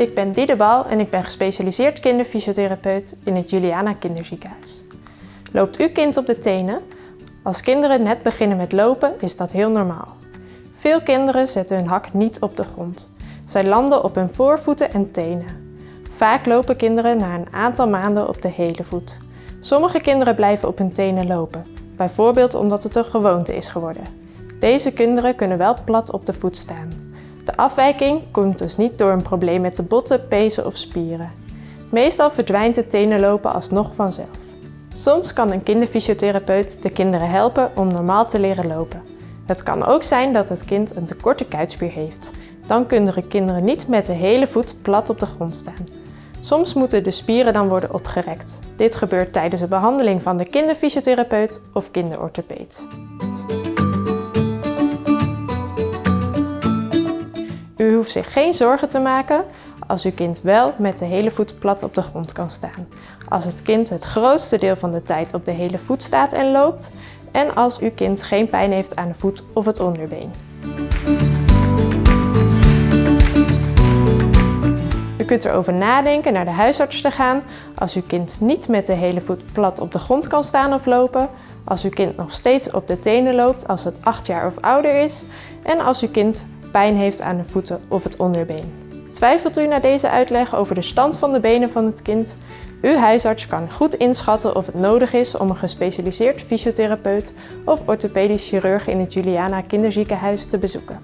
ik ben Diede en ik ben gespecialiseerd kinderfysiotherapeut in het Juliana Kinderziekenhuis. Loopt uw kind op de tenen? Als kinderen net beginnen met lopen is dat heel normaal. Veel kinderen zetten hun hak niet op de grond. Zij landen op hun voorvoeten en tenen. Vaak lopen kinderen na een aantal maanden op de hele voet. Sommige kinderen blijven op hun tenen lopen, bijvoorbeeld omdat het een gewoonte is geworden. Deze kinderen kunnen wel plat op de voet staan. De afwijking komt dus niet door een probleem met de botten, pezen of spieren. Meestal verdwijnt het tenenlopen alsnog vanzelf. Soms kan een kinderfysiotherapeut de kinderen helpen om normaal te leren lopen. Het kan ook zijn dat het kind een tekorte kuitspier heeft. Dan kunnen de kinderen niet met de hele voet plat op de grond staan. Soms moeten de spieren dan worden opgerekt. Dit gebeurt tijdens de behandeling van de kinderfysiotherapeut of kinderorthopeed. U hoeft zich geen zorgen te maken als uw kind wel met de hele voet plat op de grond kan staan. Als het kind het grootste deel van de tijd op de hele voet staat en loopt en als uw kind geen pijn heeft aan de voet of het onderbeen. U kunt erover nadenken naar de huisarts te gaan als uw kind niet met de hele voet plat op de grond kan staan of lopen, als uw kind nog steeds op de tenen loopt als het 8 jaar of ouder is en als uw kind pijn heeft aan de voeten of het onderbeen. Twijfelt u na deze uitleg over de stand van de benen van het kind? Uw huisarts kan goed inschatten of het nodig is om een gespecialiseerd fysiotherapeut of orthopedisch chirurg in het Juliana Kinderziekenhuis te bezoeken.